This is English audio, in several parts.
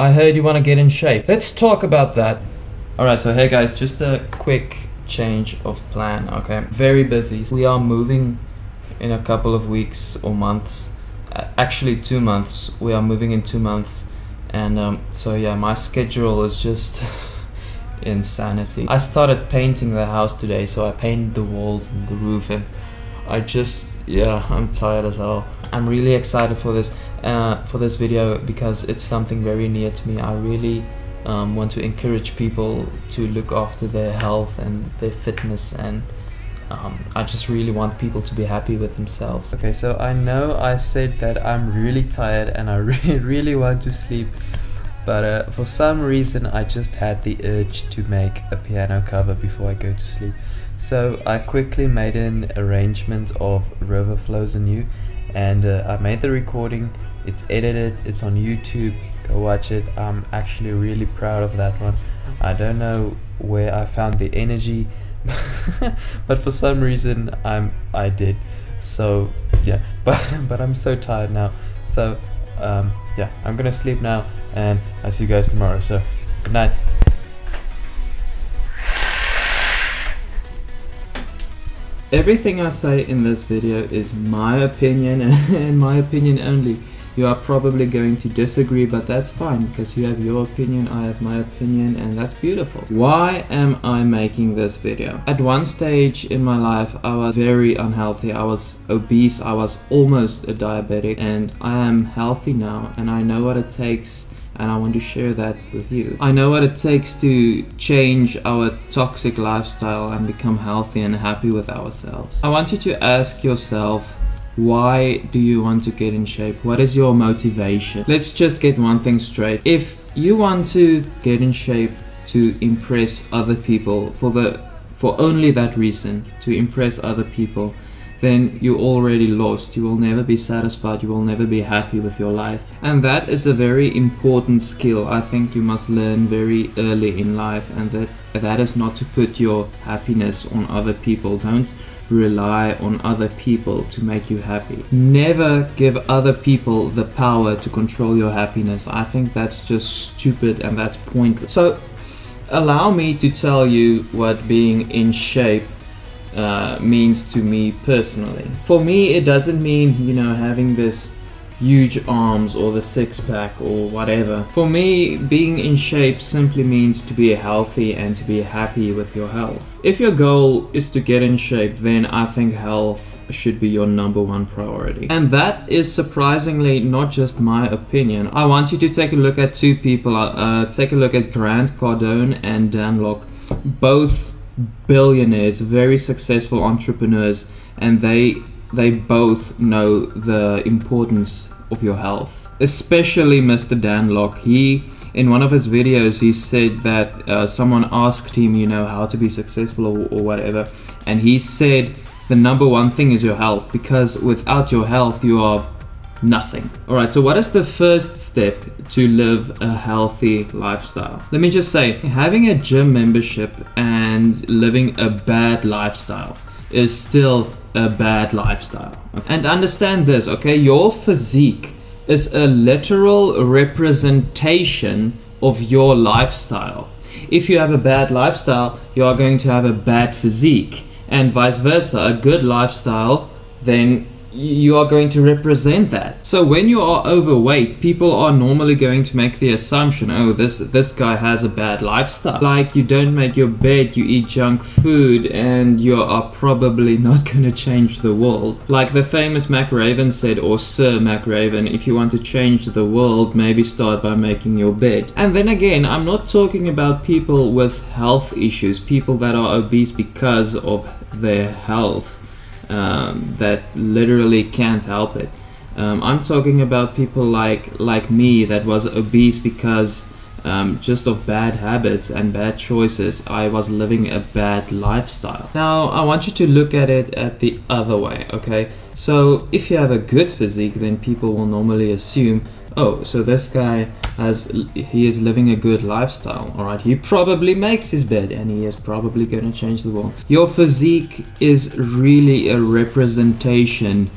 I heard you want to get in shape. Let's talk about that. Alright, so hey guys, just a quick change of plan, okay? Very busy. We are moving in a couple of weeks or months. Actually, two months. We are moving in two months. And um, so, yeah, my schedule is just insanity. I started painting the house today, so I painted the walls and the roof, and I just, yeah, I'm tired as hell. I'm really excited for this, uh, for this video because it's something very near to me. I really um, want to encourage people to look after their health and their fitness and um, I just really want people to be happy with themselves. Okay, so I know I said that I'm really tired and I really, really want to sleep, but uh, for some reason I just had the urge to make a piano cover before I go to sleep. So I quickly made an arrangement of River Flows in You and uh, I made the recording, it's edited, it's on YouTube, go watch it. I'm actually really proud of that one. I don't know where I found the energy but for some reason I'm I did. So yeah, but but I'm so tired now. So um, yeah, I'm gonna sleep now and I'll see you guys tomorrow. So good night. Everything I say in this video is my opinion and my opinion only. You are probably going to disagree, but that's fine because you have your opinion, I have my opinion, and that's beautiful. Why am I making this video? At one stage in my life, I was very unhealthy. I was obese, I was almost a diabetic, and I am healthy now, and I know what it takes and I want to share that with you. I know what it takes to change our toxic lifestyle and become healthy and happy with ourselves. I want you to ask yourself why do you want to get in shape? What is your motivation? Let's just get one thing straight. If you want to get in shape to impress other people for the for only that reason, to impress other people, then you already lost. You will never be satisfied. You will never be happy with your life. And that is a very important skill I think you must learn very early in life and that that is not to put your happiness on other people. Don't rely on other people to make you happy. Never give other people the power to control your happiness. I think that's just stupid and that's pointless. So allow me to tell you what being in shape uh, means to me personally. For me it doesn't mean, you know, having this huge arms or the six pack or whatever. For me, being in shape simply means to be healthy and to be happy with your health. If your goal is to get in shape, then I think health should be your number one priority. And that is surprisingly not just my opinion. I want you to take a look at two people. Uh, take a look at Grant Cardone and Dan Lok. Both billionaires, very successful entrepreneurs, and they they both know the importance of your health. Especially Mr. Dan Lok. He, in one of his videos, he said that uh, someone asked him, you know, how to be successful or, or whatever. And he said the number one thing is your health because without your health, you are nothing. Alright, so what is the first step to live a healthy lifestyle? Let me just say, having a gym membership and living a bad lifestyle is still a bad lifestyle. And understand this, okay? Your physique is a literal representation of your lifestyle. If you have a bad lifestyle, you are going to have a bad physique. And vice versa, a good lifestyle then you are going to represent that. So when you are overweight, people are normally going to make the assumption, oh, this this guy has a bad lifestyle. Like you don't make your bed, you eat junk food, and you are probably not going to change the world. Like the famous McRaven said, or Sir McRaven, if you want to change the world, maybe start by making your bed. And then again, I'm not talking about people with health issues, people that are obese because of their health um, that literally can't help it. Um, I'm talking about people like like me that was obese because um, just of bad habits and bad choices. I was living a bad lifestyle. Now I want you to look at it at the other way, okay? So if you have a good physique, then people will normally assume oh, so this guy has, he is living a good lifestyle, alright? He probably makes his bed and he is probably going to change the world. Your physique is really a representation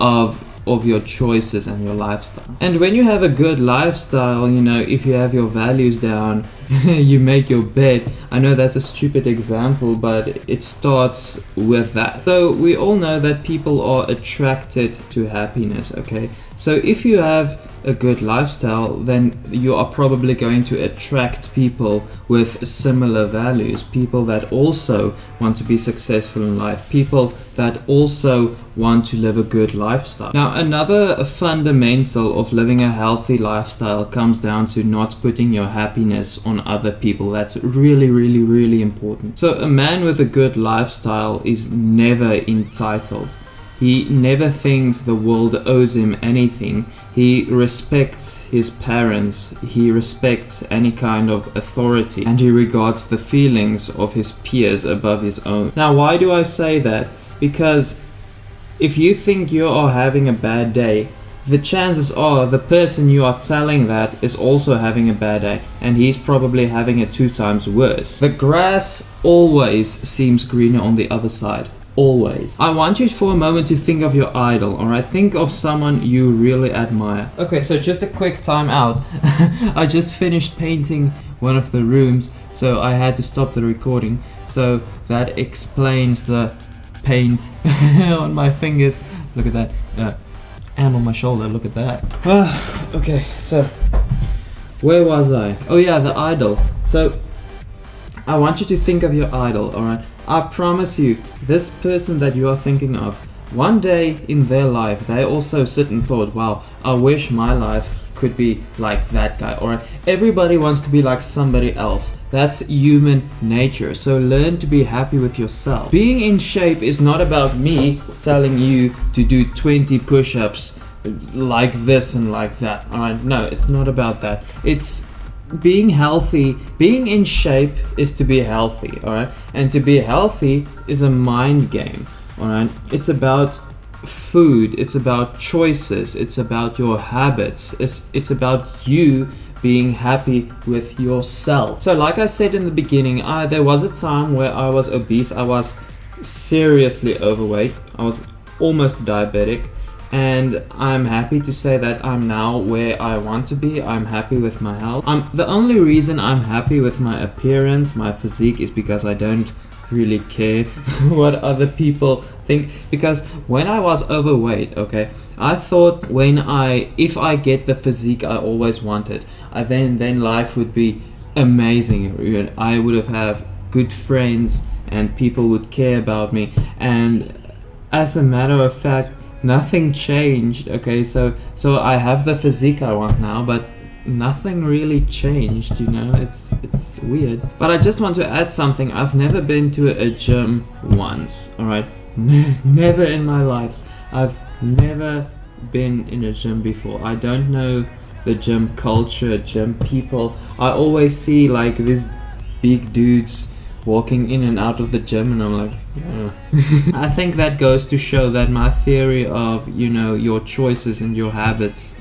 of of your choices and your lifestyle. And when you have a good lifestyle, you know, if you have your values down, you make your bed. I know that's a stupid example, but it starts with that. So we all know that people are attracted to happiness, okay? So if you have a good lifestyle, then you are probably going to attract people with similar values, people that also want to be successful in life, people that also want to live a good lifestyle. Now, another fundamental of living a healthy lifestyle comes down to not putting your happiness on other people. That's really, really, really important. So, a man with a good lifestyle is never entitled. He never thinks the world owes him anything. He respects his parents, he respects any kind of authority, and he regards the feelings of his peers above his own. Now, why do I say that? Because if you think you are having a bad day, the chances are the person you are telling that is also having a bad day, and he's probably having it two times worse. The grass always seems greener on the other side always. I want you for a moment to think of your idol, alright? Think of someone you really admire. Okay, so just a quick time out. I just finished painting one of the rooms, so I had to stop the recording. So that explains the paint on my fingers. Look at that. Uh, and on my shoulder, look at that. okay, so where was I? Oh yeah, the idol. So I want you to think of your idol, alright? I promise you, this person that you are thinking of, one day in their life, they also sit and thought, wow, I wish my life could be like that guy. Or everybody wants to be like somebody else. That's human nature. So learn to be happy with yourself. Being in shape is not about me telling you to do 20 push-ups like this and like that. Alright, no, it's not about that. It's being healthy, being in shape is to be healthy, alright? And to be healthy is a mind game, alright? It's about food, it's about choices, it's about your habits, it's, it's about you being happy with yourself. So like I said in the beginning, I, there was a time where I was obese, I was seriously overweight, I was almost diabetic, and I'm happy to say that I'm now where I want to be. I'm happy with my health. I'm, the only reason I'm happy with my appearance, my physique, is because I don't really care what other people think because when I was overweight okay I thought when I if I get the physique I always wanted I then then life would be amazing I would have have good friends and people would care about me and as a matter of fact nothing changed. Okay so so I have the physique I want now but nothing really changed you know? It's it's weird. But I just want to add something. I've never been to a gym once alright? Never in my life. I've never been in a gym before. I don't know the gym culture gym people. I always see like these big dudes walking in and out of the gym and I'm like I think that goes to show that my theory of you know your choices and your habits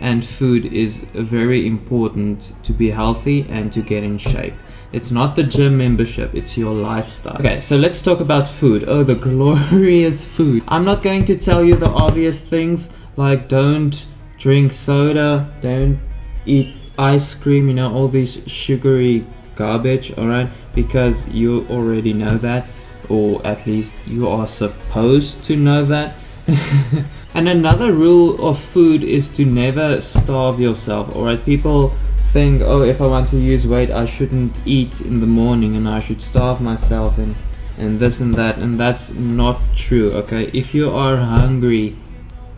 and food is very important to be healthy and to get in shape. It's not the gym membership it's your lifestyle. Okay so let's talk about food. Oh the glorious food. I'm not going to tell you the obvious things like don't drink soda don't eat ice cream you know all these sugary garbage alright? Because you already know that or at least you are supposed to know that. And another rule of food is to never starve yourself alright? People think oh if I want to use weight I shouldn't eat in the morning and I should starve myself and and this and that and that's not true okay? If you are hungry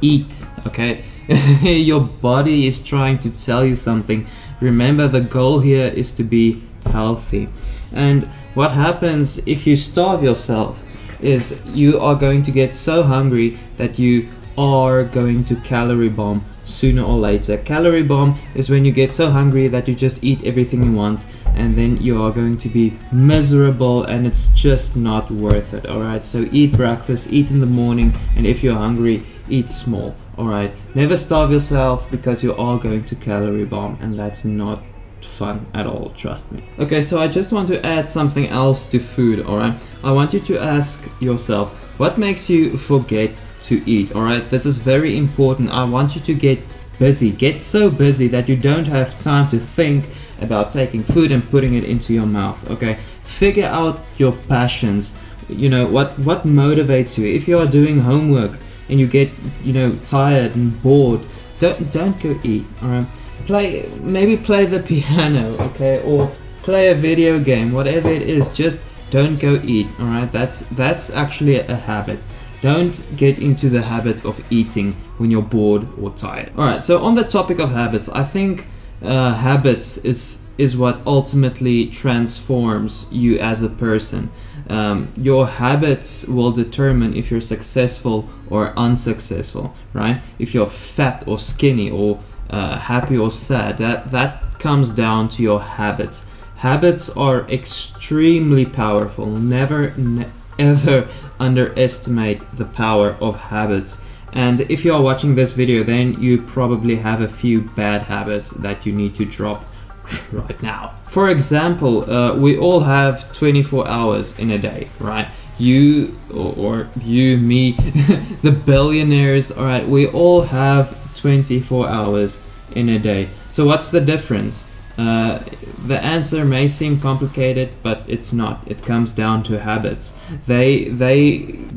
eat okay? Your body is trying to tell you something. Remember the goal here is to be healthy. And what happens if you starve yourself is you are going to get so hungry that you are going to calorie bomb sooner or later. Calorie bomb is when you get so hungry that you just eat everything you want and then you are going to be miserable and it's just not worth it alright? So eat breakfast eat in the morning and if you're hungry eat small alright? Never starve yourself because you are going to calorie bomb and that's not fun at all trust me. Okay so I just want to add something else to food alright? I want you to ask yourself what makes you forget to eat alright? This is very important. I want you to get busy. Get so busy that you don't have time to think about taking food and putting it into your mouth okay? Figure out your passions. You know what what motivates you? If you are doing homework and you get you know tired and bored don't don't go eat all right play maybe play the piano okay or play a video game whatever it is just don't go eat all right that's that's actually a habit don't get into the habit of eating when you're bored or tired all right so on the topic of habits i think uh, habits is is what ultimately transforms you as a person. Um, your habits will determine if you're successful or unsuccessful, right? If you're fat or skinny or uh, happy or sad, that, that comes down to your habits. Habits are extremely powerful. Never, ne ever underestimate the power of habits. And if you are watching this video, then you probably have a few bad habits that you need to drop right now. For example, uh, we all have 24 hours in a day, right? You or, or you, me, the billionaires, all right, we all have 24 hours in a day. So what's the difference? Uh, the answer may seem complicated, but it's not. It comes down to habits. They they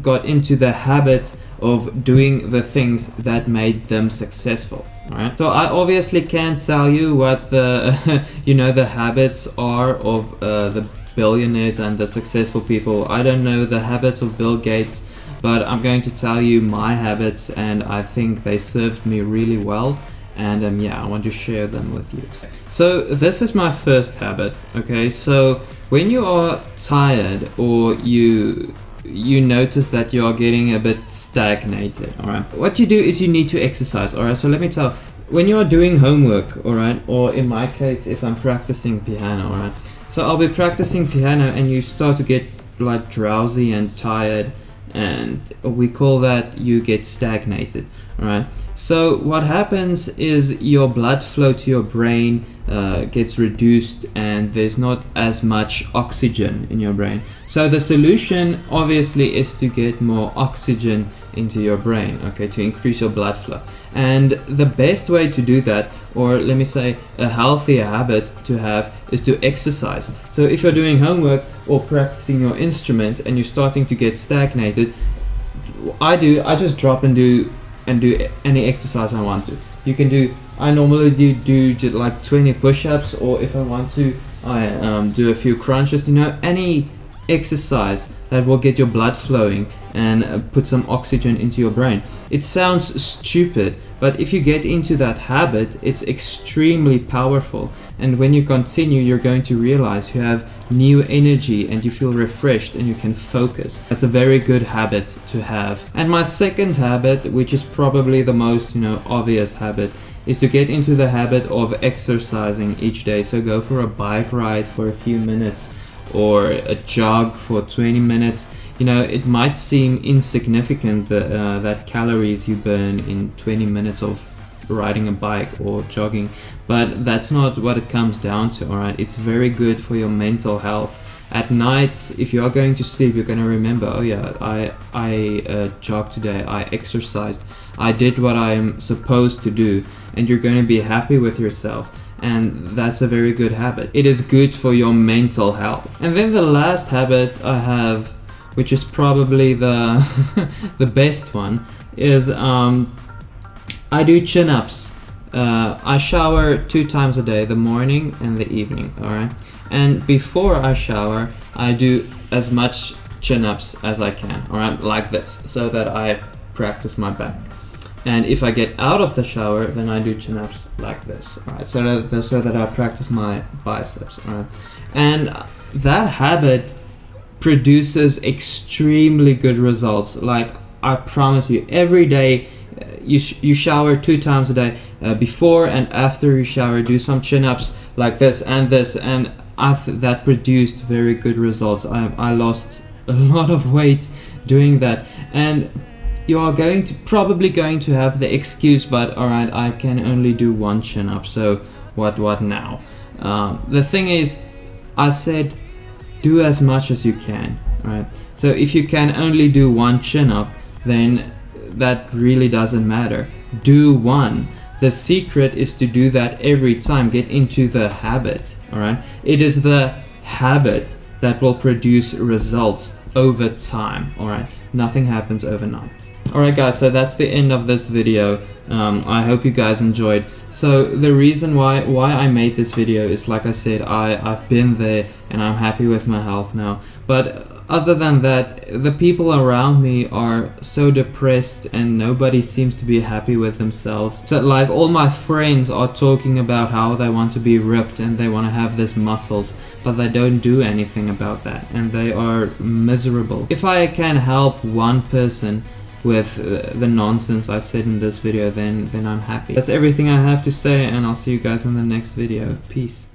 got into the habit of doing the things that made them successful. Alright, so I obviously can't tell you what the, you know, the habits are of uh, the billionaires and the successful people. I don't know the habits of Bill Gates, but I'm going to tell you my habits and I think they served me really well. And um, yeah, I want to share them with you. So this is my first habit, okay? So when you are tired or you you notice that you are getting a bit stagnated all right? What you do is you need to exercise all right? So let me tell when you are doing homework all right? Or in my case if i'm practicing piano all right? So i'll be practicing piano and you start to get like drowsy and tired and we call that you get stagnated right so what happens is your blood flow to your brain uh, gets reduced and there's not as much oxygen in your brain. So the solution obviously is to get more oxygen into your brain, okay, to increase your blood flow. And the best way to do that, or let me say a healthier habit to have, is to exercise. So if you're doing homework or practicing your instrument and you're starting to get stagnated, I do, I just drop and do and do any exercise I want to. You can do, I normally do, do like 20 push-ups or if I want to, I um, do a few crunches, you know, any exercise that will get your blood flowing and uh, put some oxygen into your brain. It sounds stupid, but if you get into that habit, it's extremely powerful. And when you continue, you're going to realize you have new energy and you feel refreshed and you can focus. That's a very good habit to have. And my second habit, which is probably the most, you know, obvious habit, is to get into the habit of exercising each day. So go for a bike ride for a few minutes or a jog for 20 minutes you know it might seem insignificant that, uh, that calories you burn in 20 minutes of riding a bike or jogging but that's not what it comes down to alright it's very good for your mental health. At night if you are going to sleep you're going to remember oh yeah I I uh, jogged today I exercised I did what I'm supposed to do and you're going to be happy with yourself and that's a very good habit. It is good for your mental health. And then the last habit I have, which is probably the the best one, is um, I do chin-ups. Uh, I shower two times a day, the morning and the evening, alright? And before I shower, I do as much chin-ups as I can, alright? Like this, so that I practice my back and if I get out of the shower then I do chin-ups like this alright so that, so that I practice my biceps alright and that habit produces extremely good results. Like I promise you every day uh, you, sh you shower two times a day uh, before and after you shower do some chin-ups like this and this and that produced very good results. I, I lost a lot of weight doing that. And you are going to probably going to have the excuse but alright I can only do one chin up so what what now um, the thing is I said do as much as you can right so if you can only do one chin up then that really doesn't matter. Do one. The secret is to do that every time. Get into the habit. Alright? It is the habit that will produce results over time. Alright? Nothing happens overnight. Alright guys, so that's the end of this video. Um, I hope you guys enjoyed. So the reason why why I made this video is like I said, I, I've been there and I'm happy with my health now. But other than that, the people around me are so depressed and nobody seems to be happy with themselves. So like all my friends are talking about how they want to be ripped and they want to have these muscles, but they don't do anything about that and they are miserable. If I can help one person with uh, the nonsense I said in this video then then I'm happy. That's everything I have to say and I'll see you guys in the next video. Peace.